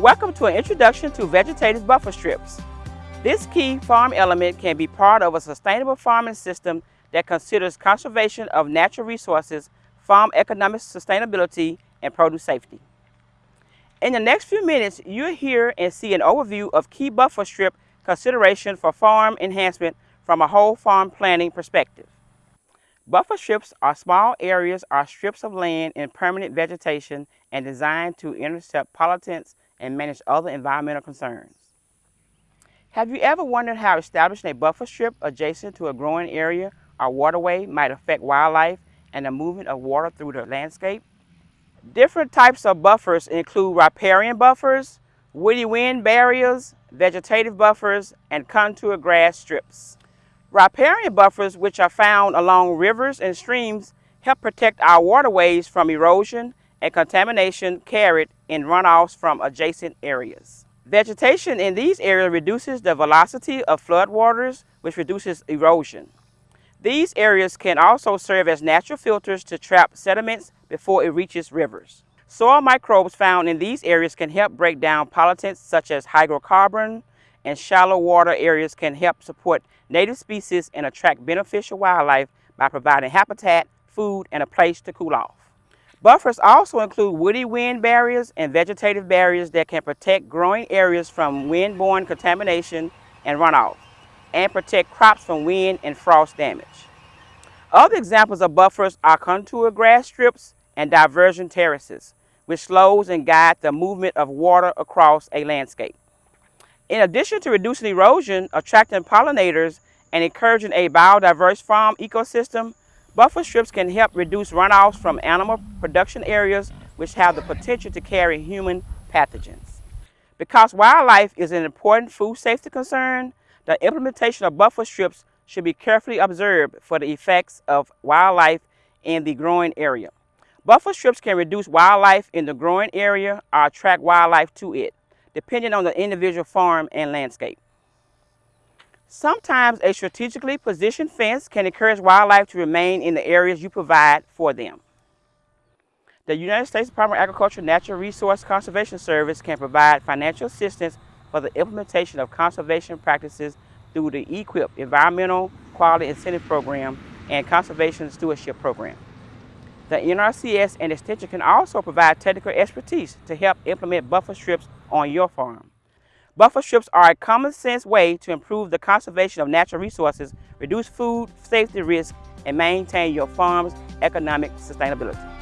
Welcome to an introduction to vegetative buffer strips. This key farm element can be part of a sustainable farming system that considers conservation of natural resources, farm economic sustainability, and produce safety. In the next few minutes, you'll hear and see an overview of key buffer strip consideration for farm enhancement from a whole farm planning perspective. Buffer strips are small areas or strips of land in permanent vegetation and designed to intercept pollutants and manage other environmental concerns. Have you ever wondered how establishing a buffer strip adjacent to a growing area or waterway might affect wildlife and the movement of water through the landscape? Different types of buffers include riparian buffers, woody wind barriers, vegetative buffers, and contour grass strips. Riparian buffers, which are found along rivers and streams, help protect our waterways from erosion and contamination carried in runoffs from adjacent areas. Vegetation in these areas reduces the velocity of floodwaters, which reduces erosion. These areas can also serve as natural filters to trap sediments before it reaches rivers. Soil microbes found in these areas can help break down pollutants such as hydrocarbon, and shallow water areas can help support native species and attract beneficial wildlife by providing habitat, food, and a place to cool off. Buffers also include woody wind barriers and vegetative barriers that can protect growing areas from wind-borne contamination and runoff, and protect crops from wind and frost damage. Other examples of buffers are contour grass strips and diversion terraces, which slows and guides the movement of water across a landscape. In addition to reducing erosion, attracting pollinators, and encouraging a biodiverse farm ecosystem, buffer strips can help reduce runoffs from animal production areas which have the potential to carry human pathogens. Because wildlife is an important food safety concern, the implementation of buffer strips should be carefully observed for the effects of wildlife in the growing area. Buffer strips can reduce wildlife in the growing area or attract wildlife to it, depending on the individual farm and landscape. Sometimes a strategically positioned fence can encourage wildlife to remain in the areas you provide for them. The United States Department of Agriculture Natural Resource Conservation Service can provide financial assistance for the implementation of conservation practices through the EQIP Environmental Quality Incentive Program and Conservation Stewardship Program. The NRCS and Extension can also provide technical expertise to help implement buffer strips on your farm. Buffer strips are a common sense way to improve the conservation of natural resources, reduce food safety risk, and maintain your farm's economic sustainability.